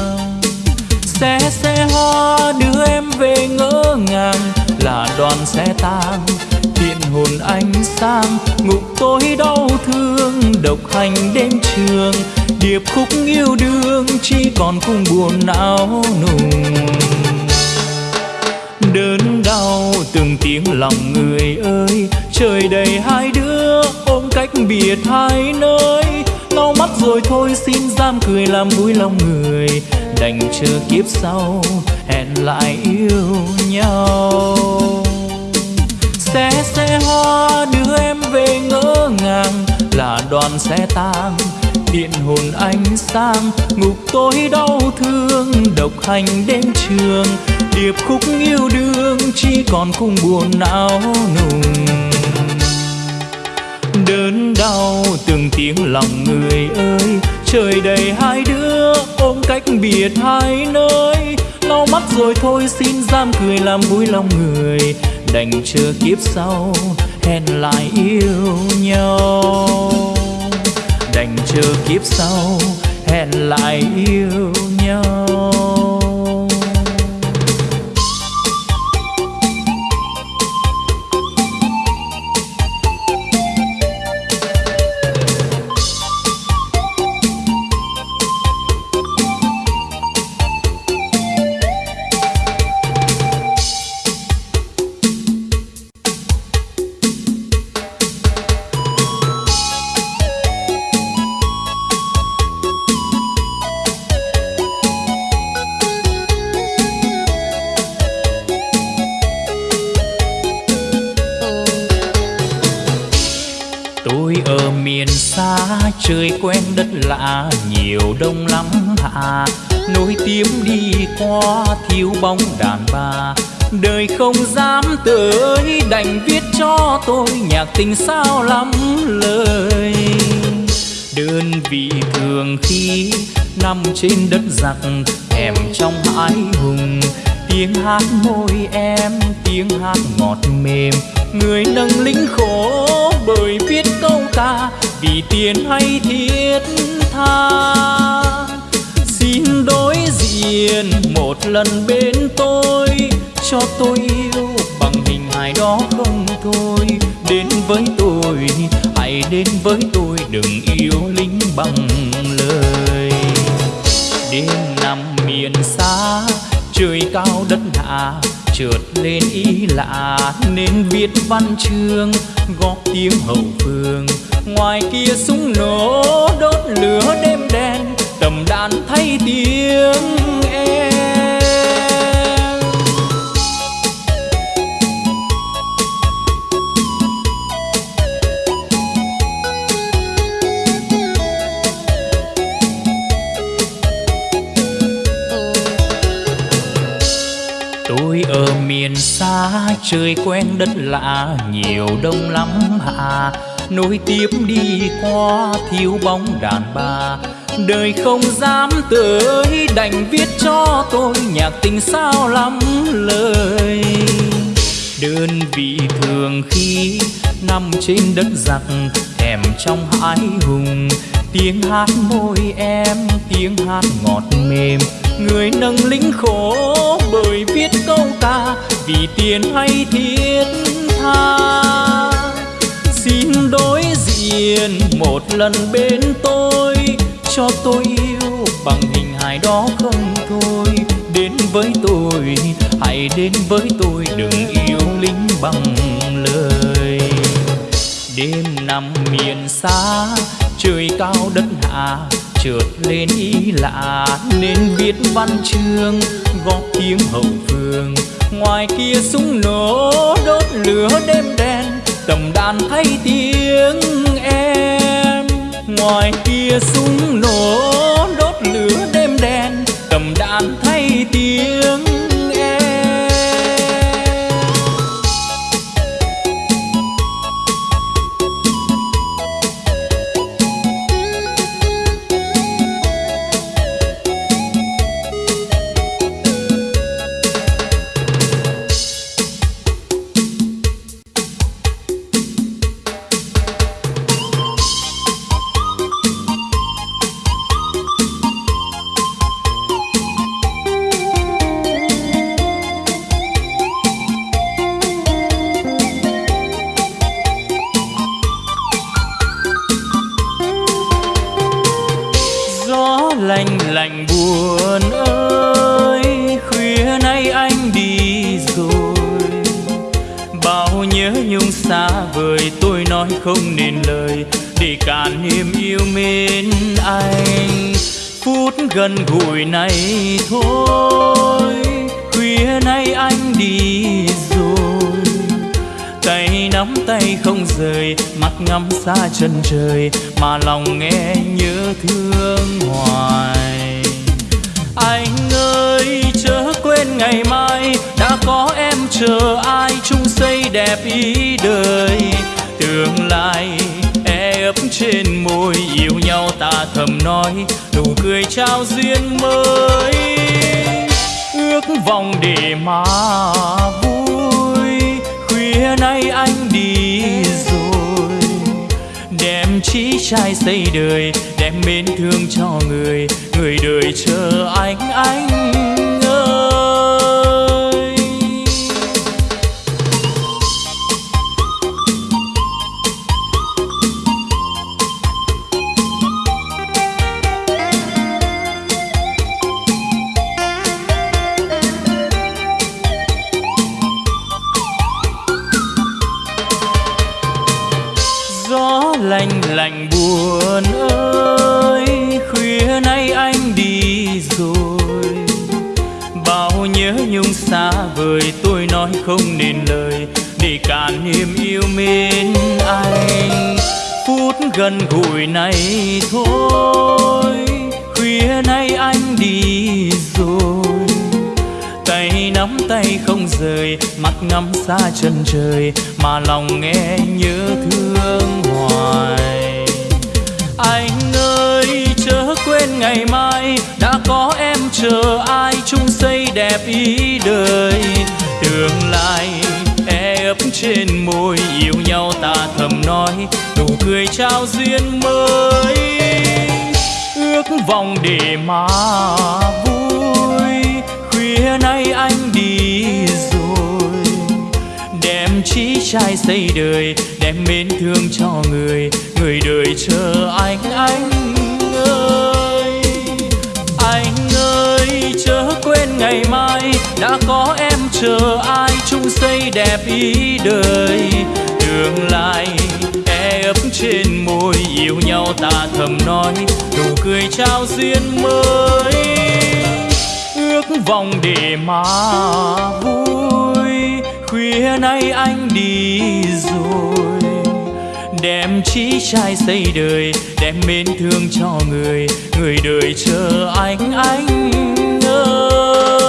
S1: xe xe hoa đưa em về ngỡ ngàng, là đoàn xe tang thiện hồn anh sang ngục tối đau thương, độc hành đêm trường, điệp khúc yêu đương chỉ còn cung buồn não nùng. Đớn đau từng tiếng lòng người ơi, trời đầy hai đứa ôm cách biệt hai nơi lau mắt rồi thôi, xin giam cười làm vui lòng người. Đành chờ kiếp sau, hẹn lại yêu nhau. Xe xe hoa đưa em về ngỡ ngàng, là đoàn xe tang, điện hồn anh sang ngục tối đau thương, độc hành đêm trường. Điệp khúc yêu đương, chỉ còn khung buồn não nùng đớn đau, từng tiếng lòng người ơi. Trời đầy hai đứa, ôm cách biệt hai nơi. Lau mắt rồi thôi, xin giam cười làm vui lòng người. Đành chờ kiếp sau, hẹn lại yêu nhau. Đành chờ kiếp sau, hẹn lại yêu nhau. Hạ nối tiếng đi qua thiếu bóng đàn bà. Đời không dám tới, đành viết cho tôi nhạc tình sao lắm lời. Đơn vị thường khi nằm trên đất giặc, thèm trong ái hùng. Tiếng hát môi em, tiếng hát ngọt mềm. Người nâng lính khổ bởi viết câu ca, vì tiền hay thiết tha đối diện một lần bên tôi, cho tôi yêu bằng hình hài đó không thôi. Đến với tôi, hãy đến với tôi, đừng yêu lính bằng lời. Đêm nằm miền xa, trời cao đất hạ, trượt lên ý lạ, nên viết văn chương, góp tiếng hậu phương ngoài kia súng nổ, đốt lửa đêm đen, tầm đàn thay tiếng em. Tôi ở miền xa, trời quen đất lạ, nhiều đông lắm hạ nối tiếp đi qua thiếu bóng đàn bà. Đời không dám tới, đành viết cho tôi nhạc tình sao lắm lời. Đơn vị thường khi nằm trên đất giặc, thèm trong hãi hùng. Tiếng hát môi em, tiếng hát ngọt mềm. Người nâng lính khổ bởi viết câu ca, vì tiền hay thiết tha xin đối diện một lần bên tôi, cho tôi yêu bằng hình hài đó không thôi. Đến với tôi, hãy đến với tôi, đừng yêu lính bằng lời. Đêm nằm miền xa, trời cao đất hạ, chợt lên ý lạ, nên viết văn chương góp tiếng hậu phương. Ngoài kia súng nổ, đốt lửa đêm đen tầm đàn thay tiếng em. Ngoài kia súng nổ, đốt lửa đêm đen tầm đàn thay tiếng không nên lời, để cạn niềm yêu mến anh. Phút gần gũi này thôi, khuya nay anh đi rồi. Tay nắm tay không rời, mắt ngắm xa chân trời, mà lòng nghe nhớ thương hoài. Anh ơi, chớ quên ngày mai, đã có em chờ ai chung xây đẹp ý đời tương lai e ấp trên môi yêu nhau ta thầm nói, nụ cười trao duyên mới. Ước vọng để mà vui, khuya nay anh đi rồi. Đem trí trai xây đời, đem mến thương cho người người đời chờ anh anh. Bên anh. Phút gần gũi này thôi, khuya nay anh đi rồi. Tay nắm tay không rời mắt ngắm xa chân trời, mà lòng nghe nhớ thương hoài. Anh ơi, chớ quên ngày mai, đã có em chờ ai chung xây đẹp ý đời. Tương lai e trên môi, yêu nhau ta thầm nói, nụ cười trao duyên mới. Ước vọng để mà vui, khuya nay anh đi rồi. Đem trí trai xây đời, đem mến thương cho người người đời chờ anh anh ơi. Anh ơi, chớ quên ngày mai đã có em chờ ai chung xây đẹp ý đời. Tương lai e ấp trên môi, yêu nhau ta thầm nói, nụ cười trao duyên mới. Ước vọng để mà vui, khuya nay anh đi rồi. Đem trí trai xây đời, đem mến thương cho người người đời chờ anh anh ơi.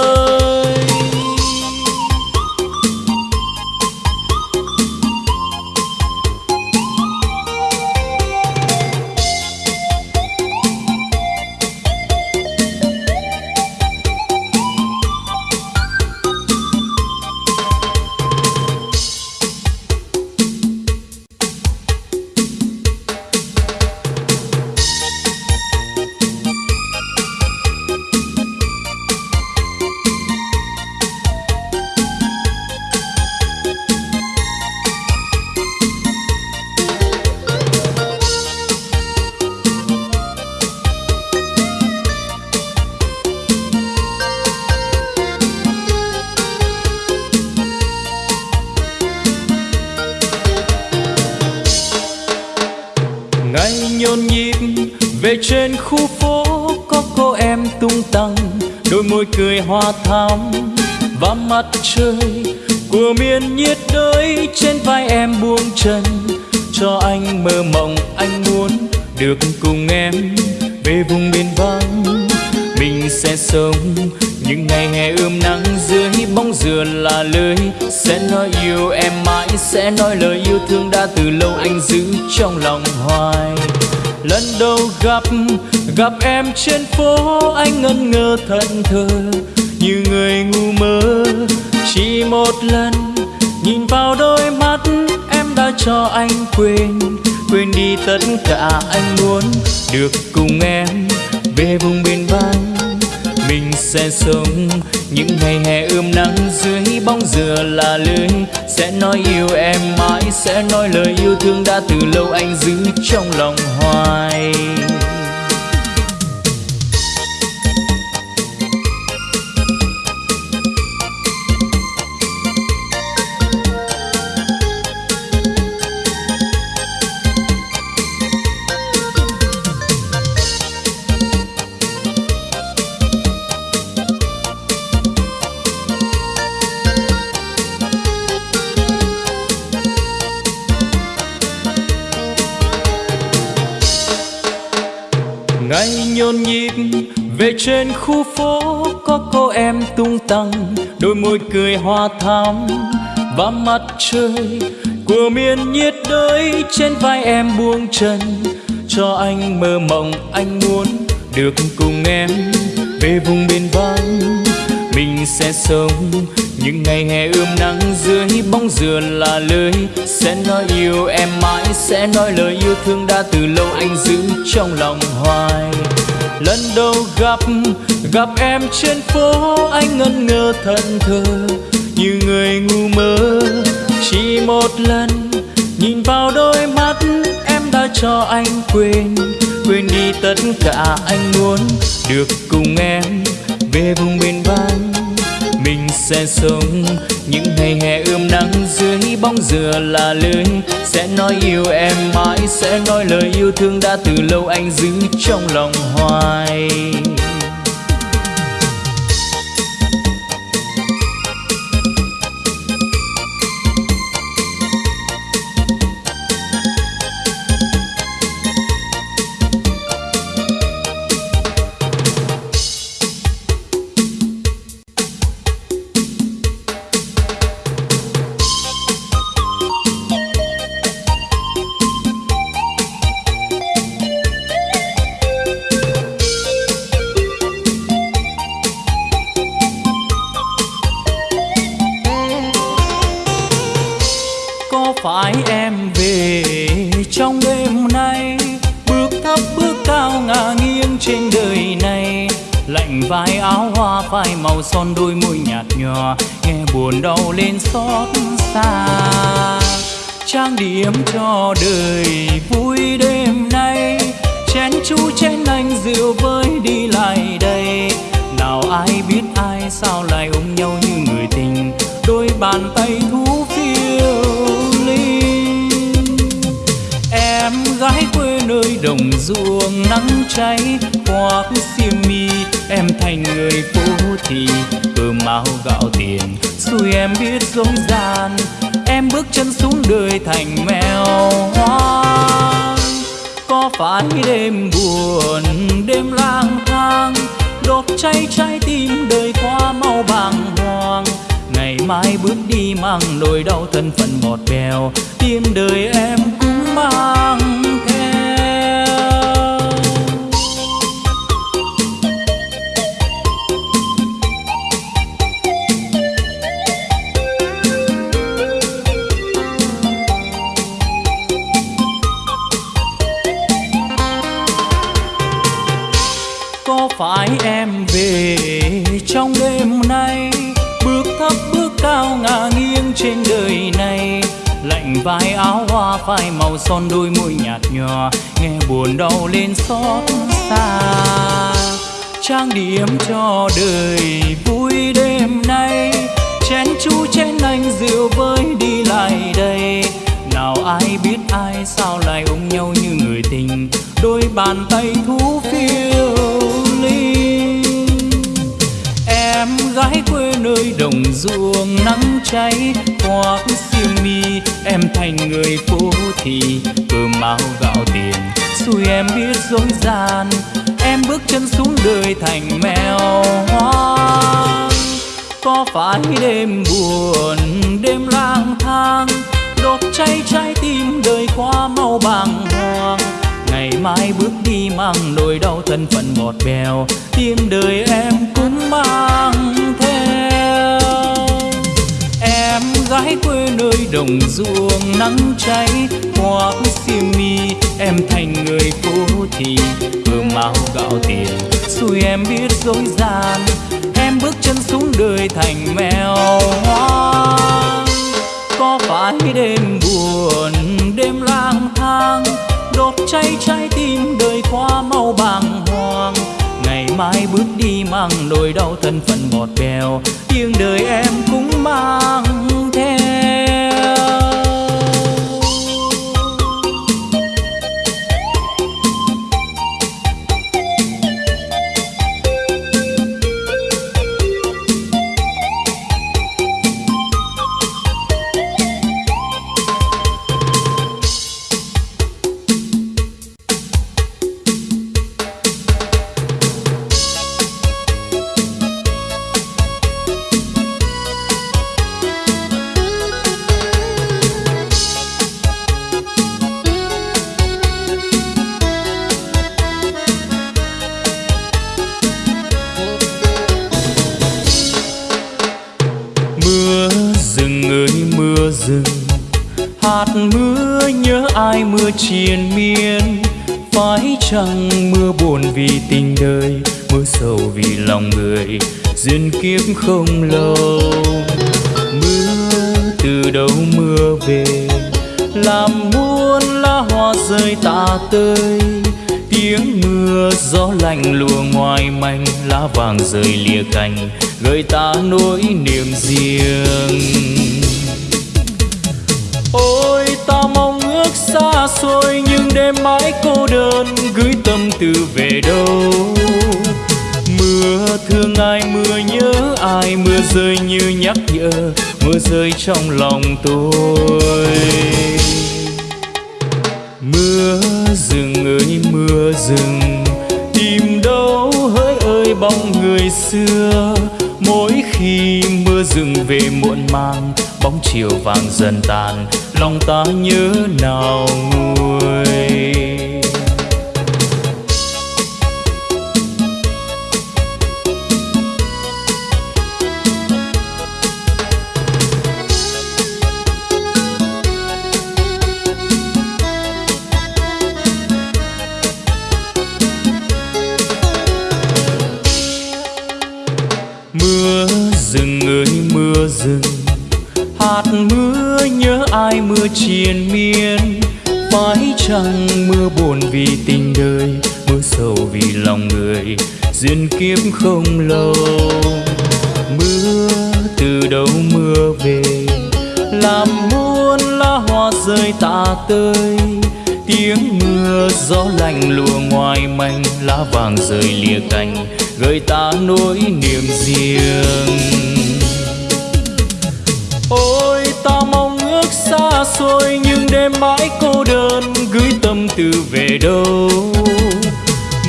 S1: Thơ như người ngu mơ. Chỉ một lần, nhìn vào đôi mắt, em đã cho anh quên quên đi tất cả anh muốn. Được cùng em về vùng biên vắng mình sẽ sống những ngày hè ươm nắng dưới bóng dừa là lưới. Sẽ nói yêu em mãi, sẽ nói lời yêu thương đã từ lâu anh giữ trong lòng hoài. Tăng, đôi môi cười hoa thắm và mặt trời của miền nhiệt đới trên vai em buông chân. Cho anh mơ mộng, anh muốn được cùng em về vùng biên vắng mình sẽ sống những ngày hè ươm nắng dưới bóng dừa là lưới sẽ nói yêu em mãi, sẽ nói lời yêu thương đã từ lâu anh giữ trong lòng hoài lần đầu gặp gặp em trên phố, anh ngẩn ngơ thẫn thờ như người ngu mơ. Chỉ một lần, nhìn vào đôi mắt, em đã cho anh quên quên đi tất cả anh muốn được cùng em về vùng biên vắng mình sẽ sống những ngày hè ươm nắng dưới bóng dừa là lưới. Sẽ nói yêu em mãi, sẽ nói lời yêu thương đã từ lâu anh giữ trong lòng hoài. Nay. Bước thấp, bước cao ngả nghiêng trên đời này. Lạnh vai áo hoa phai màu son, đôi môi nhạt nhòa. Nghe buồn đau lên xót xa. Trang điểm cho đời vui đêm nay. Chén chú chén anh rượu với đi lại đây. Nào ai biết ai sao lại ôm nhau như người tình. Đôi bàn tay thú gái quê nơi đồng ruộng nắng cháy. Khoác xiêm mi, em thành người phố thì cơm áo gạo tiền, xui em biết dối gian. Em bước chân xuống đời thành mèo hoang. Có phải đêm buồn, đêm lang thang. Đốt cháy trái tim đời qua mau bàng hoàng. Ngày mai bước đi mang nỗi đau thân phận bọt bèo. Tim đời em cũng phải em về trong đêm nay? Bước thấp bước cao ngả nghiêng trên đời này vai áo hoa phai màu son, đôi môi nhạt nhòa. Nghe buồn đau lên xót xa. Trang điểm cho đời vui đêm nay. Chén chú chén anh rượu với đi lại đây. Nào ai biết ai sao lại ôm nhau như người tình. Đôi bàn tay thú phiêu em gái quê nơi đồng ruộng nắng cháy. Khoác xiêm mi, em thành người phố thì cơm áo gạo tiền, xui em biết dối gian. Em bước chân xuống đời thành mèo hoang. Có phải đêm buồn, đêm lang thang? Đốt cháy trái tim đời qua mau bàng hoàng ngày mai bước đi mang nỗi đau thân phận bọt bèo tim đời em cũng mang theo. Em gái quê nơi đồng ruộng nắng cháy khoác xiêm mi, em thành người phố thì cơm áo gạo tiền. Xui em biết dối gian, em bước chân xuống đời thành mèo hoang. Có phải đêm buồn, đêm lang thang đốt cháy trái tim đời qua mau bàng hoàng. Ngày mai bước đi mang nỗi đau thân phận bọt bèo, tiếng đời em cũng mang theo. Không lỡ tôi. Mưa rừng ơi, mưa rừng, tìm đâu hỡi ơi bóng người xưa. Mỗi khi mưa rừng về muộn màng, bóng chiều vàng dần tàn. Lòng ta nhớ nào triền miên. Phải chăng mưa buồn vì tình đời, mưa sầu vì lòng người. Duyên kiếp không lâu, mưa từ đâu mưa về. Làm muôn lá hoa rơi tạ tơi, tiếng mưa gió lạnh lùa ngoài manh lá vàng rơi lìa cành, gợi ta nỗi niềm riêng. Xôi nhưng đêm mãi cô đơn, gửi tâm tư về đâu?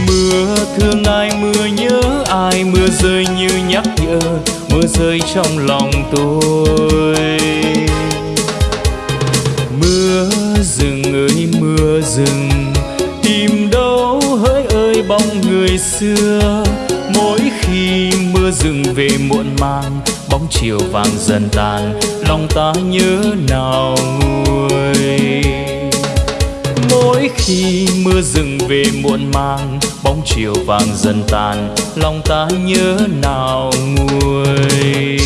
S1: Mưa thương ai, mưa nhớ ai, mưa rơi như nhắc nhở, mưa rơi trong lòng tôi. Mưa rừng ơi, mưa rừng, tìm đâu hỡi ơi bóng người xưa. Mỗi khi mưa rừng về muộn màng bóng chiều vàng dần tàn, lòng ta nhớ nào nguôi mỗi khi mưa rừng về muộn màng, bóng chiều vàng dần tàn, lòng ta nhớ nào nguôi